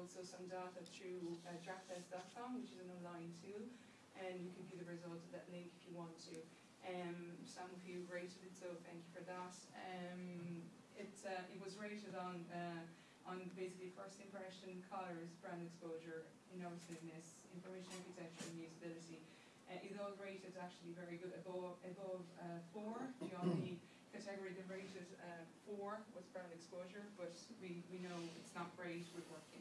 also some data through uh, drafttest.com, which is an online tool, and you can view the results of that link if you want to. Um, some of you rated it, so thank you for that. Um, it, uh, it was rated on uh, on basically first impression, colours, brand exposure, innovativeness, information architecture, and usability. Uh, it all rated actually very good, above above uh, four. The only category that rated uh, four was brand exposure, but we, we know it's not great. We're working.